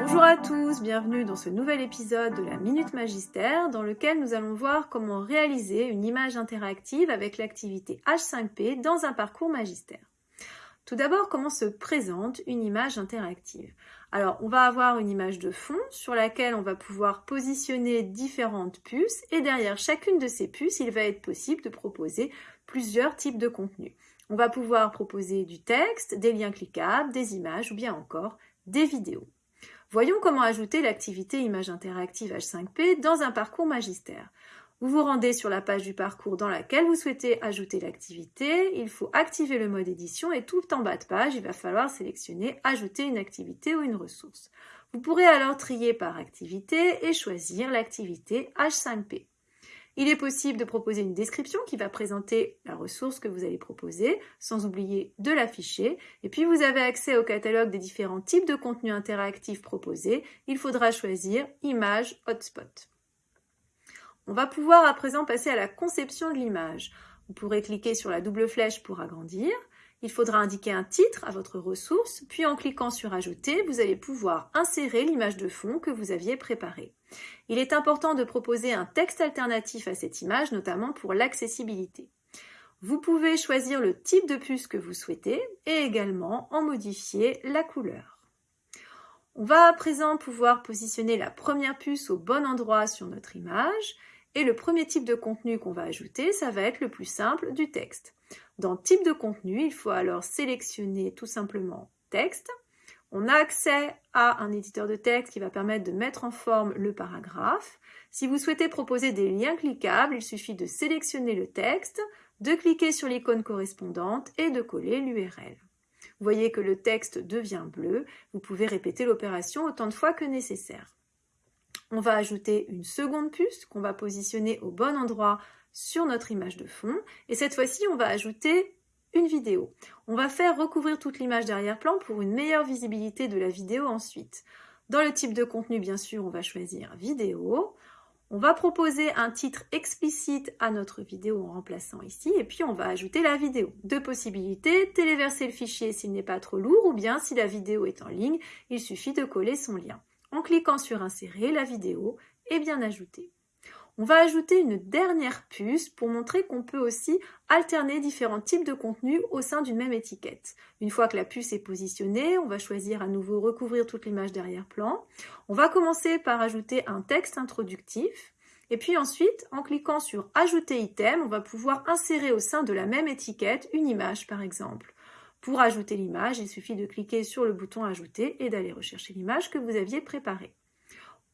Bonjour à tous, bienvenue dans ce nouvel épisode de la Minute Magistère dans lequel nous allons voir comment réaliser une image interactive avec l'activité H5P dans un parcours magistère. Tout d'abord, comment se présente une image interactive? Alors, on va avoir une image de fond sur laquelle on va pouvoir positionner différentes puces et derrière chacune de ces puces, il va être possible de proposer plusieurs types de contenus. On va pouvoir proposer du texte, des liens cliquables, des images ou bien encore des vidéos. Voyons comment ajouter l'activité image interactive H5P dans un parcours magistère. Vous vous rendez sur la page du parcours dans laquelle vous souhaitez ajouter l'activité. Il faut activer le mode édition et tout en bas de page, il va falloir sélectionner Ajouter une activité ou une ressource. Vous pourrez alors trier par activité et choisir l'activité H5P. Il est possible de proposer une description qui va présenter la ressource que vous allez proposer, sans oublier de l'afficher. Et puis vous avez accès au catalogue des différents types de contenus interactifs proposés. Il faudra choisir Image Hotspot. On va pouvoir à présent passer à la conception de l'image. Vous pourrez cliquer sur la double flèche pour agrandir. Il faudra indiquer un titre à votre ressource, puis en cliquant sur Ajouter, vous allez pouvoir insérer l'image de fond que vous aviez préparée. Il est important de proposer un texte alternatif à cette image, notamment pour l'accessibilité. Vous pouvez choisir le type de puce que vous souhaitez et également en modifier la couleur. On va à présent pouvoir positionner la première puce au bon endroit sur notre image et le premier type de contenu qu'on va ajouter, ça va être le plus simple, du texte. Dans Type de contenu, il faut alors sélectionner tout simplement Texte. On a accès à un éditeur de texte qui va permettre de mettre en forme le paragraphe. Si vous souhaitez proposer des liens cliquables, il suffit de sélectionner le texte, de cliquer sur l'icône correspondante et de coller l'URL. Vous voyez que le texte devient bleu. Vous pouvez répéter l'opération autant de fois que nécessaire. On va ajouter une seconde puce qu'on va positionner au bon endroit sur notre image de fond. Et cette fois-ci, on va ajouter une vidéo. On va faire recouvrir toute l'image d'arrière-plan pour une meilleure visibilité de la vidéo ensuite. Dans le type de contenu, bien sûr, on va choisir vidéo. On va proposer un titre explicite à notre vidéo en remplaçant ici, et puis on va ajouter la vidéo. Deux possibilités, téléverser le fichier s'il n'est pas trop lourd, ou bien si la vidéo est en ligne, il suffit de coller son lien. En cliquant sur Insérer, la vidéo est bien ajoutée. On va ajouter une dernière puce pour montrer qu'on peut aussi alterner différents types de contenus au sein d'une même étiquette. Une fois que la puce est positionnée, on va choisir à nouveau recouvrir toute l'image derrière-plan. On va commencer par ajouter un texte introductif. Et puis ensuite, en cliquant sur Ajouter item, on va pouvoir insérer au sein de la même étiquette une image par exemple. Pour ajouter l'image, il suffit de cliquer sur le bouton Ajouter et d'aller rechercher l'image que vous aviez préparée.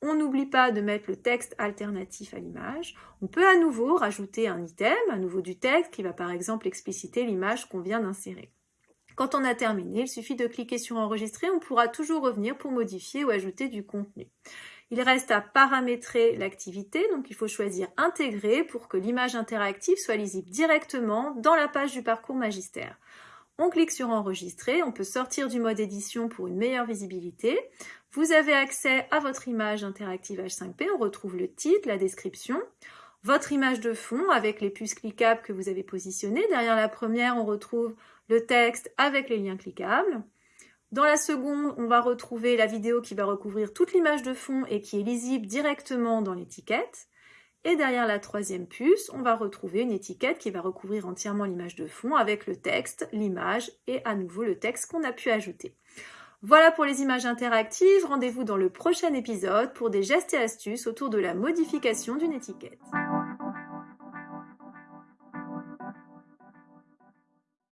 On n'oublie pas de mettre le texte alternatif à l'image. On peut à nouveau rajouter un item, à nouveau du texte, qui va par exemple expliciter l'image qu'on vient d'insérer. Quand on a terminé, il suffit de cliquer sur Enregistrer, on pourra toujours revenir pour modifier ou ajouter du contenu. Il reste à paramétrer l'activité, donc il faut choisir Intégrer pour que l'image interactive soit lisible directement dans la page du parcours magistère. On clique sur Enregistrer, on peut sortir du mode édition pour une meilleure visibilité. Vous avez accès à votre image interactive H5P, on retrouve le titre, la description, votre image de fond avec les puces cliquables que vous avez positionnées. Derrière la première, on retrouve le texte avec les liens cliquables. Dans la seconde, on va retrouver la vidéo qui va recouvrir toute l'image de fond et qui est lisible directement dans l'étiquette. Et derrière la troisième puce, on va retrouver une étiquette qui va recouvrir entièrement l'image de fond avec le texte, l'image et à nouveau le texte qu'on a pu ajouter. Voilà pour les images interactives. Rendez-vous dans le prochain épisode pour des gestes et astuces autour de la modification d'une étiquette.